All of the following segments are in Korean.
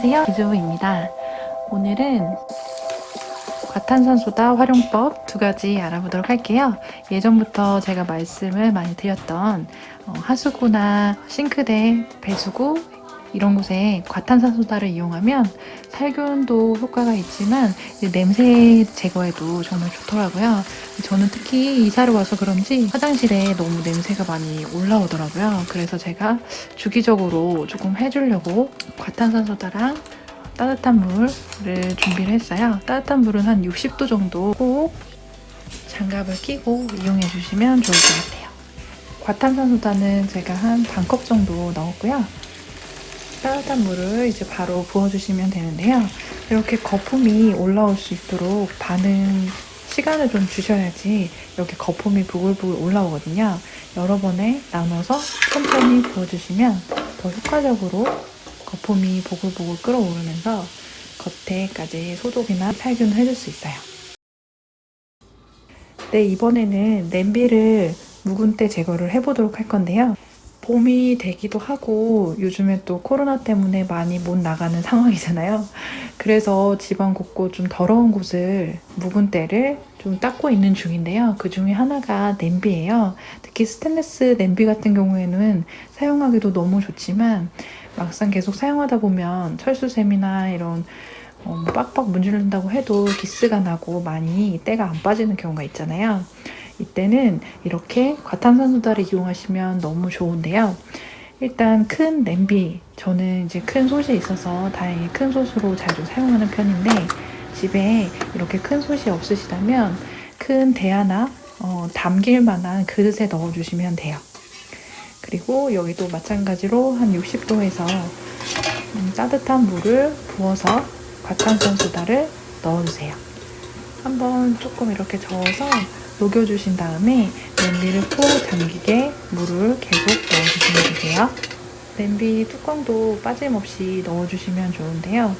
안녕하세요. 기주부입니다. 오늘은 과탄산소다 활용법 두 가지 알아보도록 할게요. 예전부터 제가 말씀을 많이 드렸던 어, 하수구나 싱크대, 배수구 이런 곳에 과탄산소다를 이용하면 살균도 효과가 있지만 냄새 제거에도 정말 좋더라고요. 저는 특히 이사를 와서 그런지 화장실에 너무 냄새가 많이 올라오더라고요. 그래서 제가 주기적으로 조금 해주려고 과탄산소다랑 따뜻한 물을 준비를 했어요. 따뜻한 물은 한 60도 정도 꼭 장갑을 끼고 이용해 주시면 좋을 것 같아요. 과탄산소다는 제가 한 반 컵 정도 넣었고요. 따뜻한 물을 이제 바로 부어주시면 되는데요. 이렇게 거품이 올라올 수 있도록 반응 시간을 좀 주셔야지 이렇게 거품이 부글부글 올라오거든요. 여러 번에 나눠서 천천히 부어주시면 더 효과적으로 거품이 보글보글 끓어오르면서 겉에까지 소독이나 살균을 해줄 수 있어요. 네, 이번에는 냄비를 묵은 때 제거를 해보도록 할 건데요. 봄이 되기도 하고 요즘에 또 코로나 때문에 많이 못 나가는 상황이잖아요. 그래서 집안 곳곳 좀 더러운 곳을 묵은 때를 좀 닦고 있는 중인데요. 그 중에 하나가 냄비예요. 특히 스테인레스 냄비 같은 경우에는 사용하기도 너무 좋지만 막상 계속 사용하다 보면 철수샘이나 이런 어, 뭐 빡빡 문지른다고 해도 기스가 나고 많이 때가 안 빠지는 경우가 있잖아요. 이때는 이렇게 과탄산 소다를 이용하시면 너무 좋은데요. 일단 큰 냄비, 저는 이제 큰 솥이 있어서 다행히 큰 솥으로 자주 사용하는 편인데 집에 이렇게 큰 솥이 없으시다면 큰 대야나 어, 담길 만한 그릇에 넣어주시면 돼요. 그리고 여기도 마찬가지로 한 60도에서 음, 따뜻한 물을 부어서 과탄산 소다를 넣어주세요. 한번 조금 이렇게 저어서 녹여주신 다음에 냄비를 푹 잠기게 물을 계속 넣어주시면 되세요. 냄비 뚜껑도 빠짐없이 넣어주시면 좋은데요.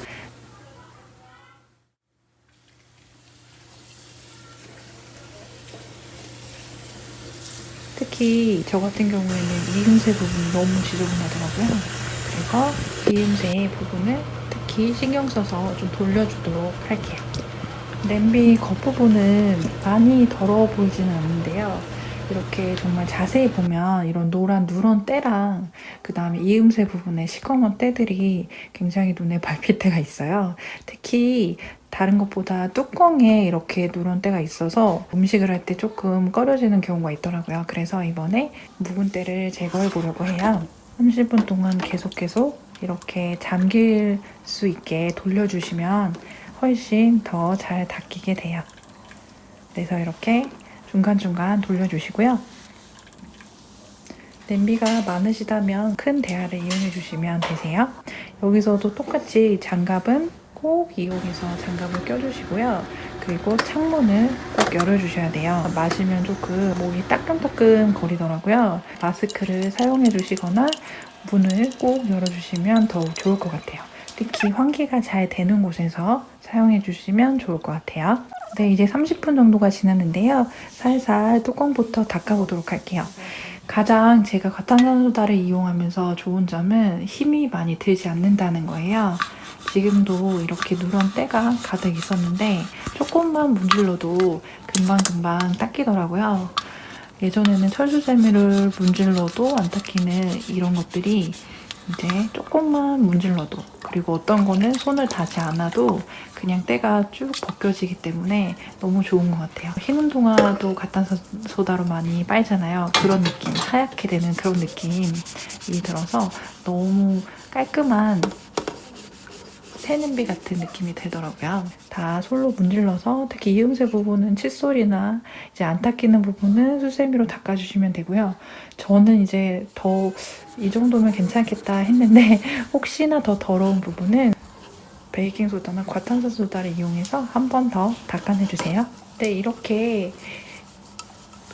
특히 저 같은 경우에는 이음새 부분이 너무 지저분하더라고요. 그래서 이음새 부분을 특히 신경 써서 좀 돌려주도록 할게요. 냄비 겉부분은 많이 더러워 보이지는 않는데요. 이렇게 정말 자세히 보면 이런 노란 누런 때랑 그 다음에 이음새 부분에 시커먼 때들이 굉장히 눈에 밟힐 때가 있어요. 특히 다른 것보다 뚜껑에 이렇게 누런 때가 있어서 음식을 할 때 조금 꺼려지는 경우가 있더라고요. 그래서 이번에 묵은 때를 제거해 보려고 해요. 30분 동안 계속 계속 이렇게 잠길 수 있게 돌려주시면 훨씬 더 잘 닦이게 돼요. 그래서 이렇게 중간중간 돌려주시고요. 냄비가 많으시다면 큰 대야를 이용해 주시면 되세요. 여기서도 똑같이 장갑은 꼭 이용해서 장갑을 껴주시고요. 그리고 창문을 꼭 열어주셔야 돼요. 마시면 조금 목이 따끔따끔 거리더라고요. 마스크를 사용해 주시거나 문을 꼭 열어주시면 더욱 좋을 것 같아요. 특히 환기가 잘 되는 곳에서 사용해 주시면 좋을 것 같아요. 네, 이제 30분 정도가 지났는데요. 살살 뚜껑부터 닦아보도록 할게요. 가장 제가 과탄산소다를 이용하면서 좋은 점은 힘이 많이 들지 않는다는 거예요. 지금도 이렇게 누런 때가 가득 있었는데 조금만 문질러도 금방금방 닦이더라고요. 예전에는 철수세미를 문질러도 안 닦이는 이런 것들이 이제 조금만 문질러도 그리고 어떤 거는 손을 닿지 않아도 그냥 때가 쭉 벗겨지기 때문에 너무 좋은 것 같아요. 흰 운동화도 가탄소다로 많이 빨잖아요. 그런 느낌, 하얗게 되는 그런 느낌이 들어서 너무 깔끔한 새냄비 같은 느낌이 들더라고요. 다 솔로 문질러서 특히 이음새 부분은 칫솔이나 이제 안 닦이는 부분은 수세미로 닦아주시면 되고요. 저는 이제 더 이 정도면 괜찮겠다 했는데 혹시나 더 더러운 부분은 베이킹소다나 과탄산소다를 이용해서 한 번 더 닦아내주세요. 네, 이렇게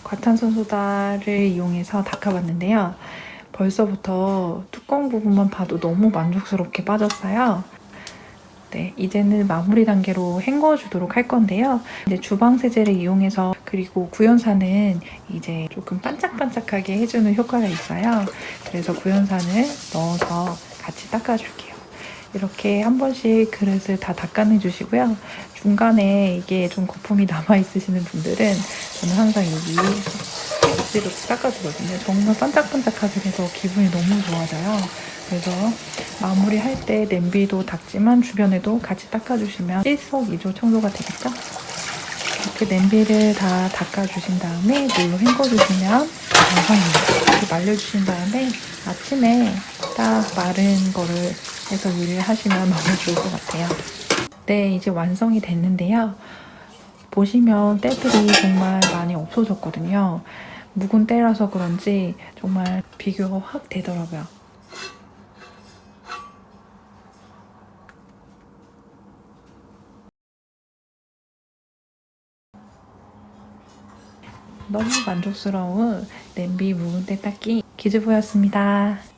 과탄산소다를 이용해서 닦아봤는데요. 벌써부터 뚜껑 부분만 봐도 너무 만족스럽게 빠졌어요. 네, 이제는 마무리 단계로 헹궈주도록 할 건데요. 이제 주방 세제를 이용해서 그리고 구연산은 이제 조금 반짝반짝하게 해주는 효과가 있어요. 그래서 구연산을 넣어서 같이 닦아줄게요. 이렇게 한 번씩 그릇을 다 닦아내 주시고요. 중간에 이게 좀 거품이 남아 있으시는 분들은 저는 항상 여기 억지로 닦아주거든요. 정말 반짝반짝하게 돼서 기분이 너무 좋아져요. 그래서 마무리할 때 냄비도 닦지만 주변에도 같이 닦아주시면 일석이조 청소가 되겠죠? 이렇게 냄비를 다 닦아주신 다음에 물로 헹궈주시면 완성입니다. 이렇게 말려주신 다음에 아침에 딱 마른 거를 해서 요리를 하시면 너무 좋을 것 같아요. 네, 이제 완성이 됐는데요. 보시면 때들이 정말 많이 없어졌거든요. 묵은 때라서 그런지 정말 비교가 확 되더라고요. 너무 만족스러운 냄비 묵은 때 닦기 기즈보였습니다.